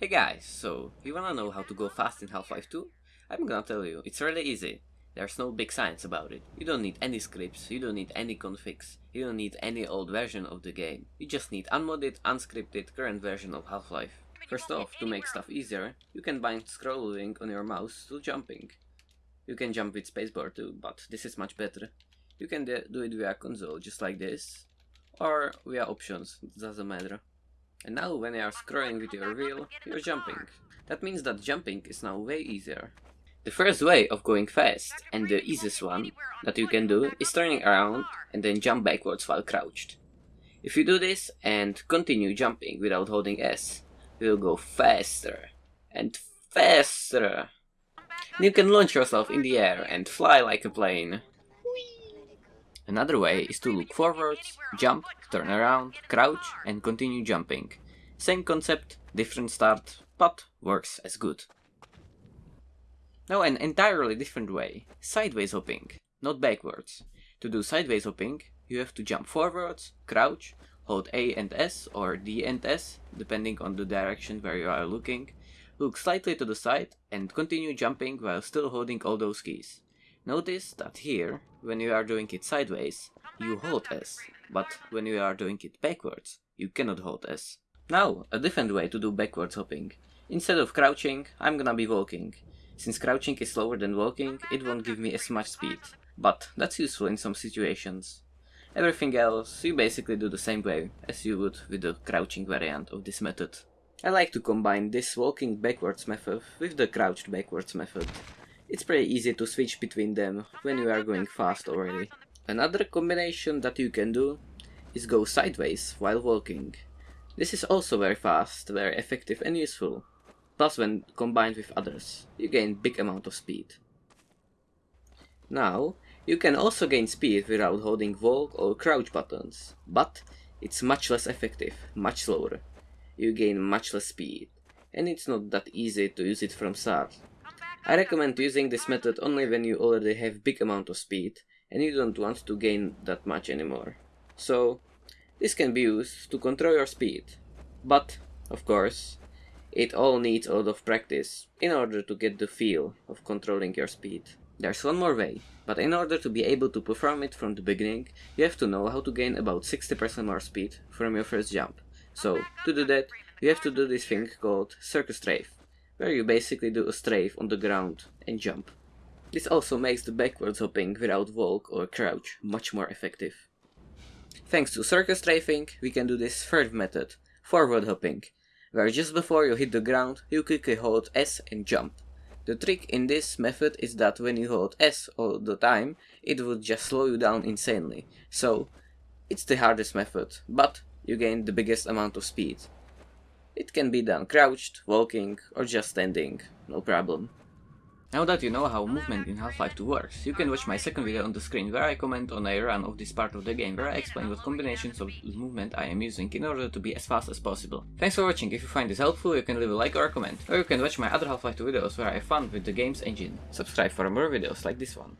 Hey guys, so you wanna know how to go fast in Half-Life 2? I'm gonna tell you, it's really easy. There's no big science about it. You don't need any scripts, you don't need any configs, you don't need any old version of the game. You just need unmodded, unscripted, current version of Half-Life. First off, to make stuff easier, you can bind scrolling on your mouse to jumping. You can jump with spacebar too, but this is much better. You can do it via console, just like this, or via options, doesn't matter. And now when you are scrolling with your wheel, you're jumping. That means that jumping is now way easier. The first way of going fast, and the easiest one that you can do, is turning around and then jump backwards while crouched. If you do this and continue jumping without holding S, you will go faster and faster. And you can launch yourself in the air and fly like a plane. Another way is to look forwards, jump, turn around, crouch and continue jumping. Same concept, different start, but works as good. Now an entirely different way, sideways hopping, not backwards. To do sideways hopping, you have to jump forwards, crouch, hold A and S or D and S, depending on the direction where you are looking, look slightly to the side and continue jumping while still holding all those keys. Notice that here, when you are doing it sideways, you hold S, but when you are doing it backwards, you cannot hold S. Now, a different way to do backwards hopping. Instead of crouching, I'm gonna be walking. Since crouching is slower than walking, it won't give me as much speed, but that's useful in some situations. Everything else, you basically do the same way as you would with the crouching variant of this method. I like to combine this walking backwards method with the crouched backwards method. It's pretty easy to switch between them when you are going fast already. Another combination that you can do is go sideways while walking. This is also very fast, very effective and useful. Plus when combined with others, you gain big amount of speed. Now, you can also gain speed without holding walk or crouch buttons, but it's much less effective, much slower. You gain much less speed, and it's not that easy to use it from start. I recommend using this method only when you already have big amount of speed and you don't want to gain that much anymore. So, this can be used to control your speed. But, of course, it all needs a lot of practice in order to get the feel of controlling your speed. There's one more way, but in order to be able to perform it from the beginning, you have to know how to gain about 60% more speed from your first jump. So, to do that, you have to do this thing called circle strafe where you basically do a strafe on the ground and jump. This also makes the backwards hopping without walk or crouch much more effective. Thanks to circle strafing, we can do this third method, forward hopping, where just before you hit the ground, you quickly hold S and jump. The trick in this method is that when you hold S all the time, it would just slow you down insanely. So, it's the hardest method, but you gain the biggest amount of speed. It can be done crouched, walking, or just standing, no problem. Now that you know how movement in Half-Life 2 works, you can watch my second video on the screen where I comment on a run of this part of the game where I explain what combinations of movement I am using in order to be as fast as possible. Thanks for watching, if you find this helpful you can leave a like or a comment, or you can watch my other Half-Life 2 videos where I have fun with the game's engine. Subscribe for more videos like this one.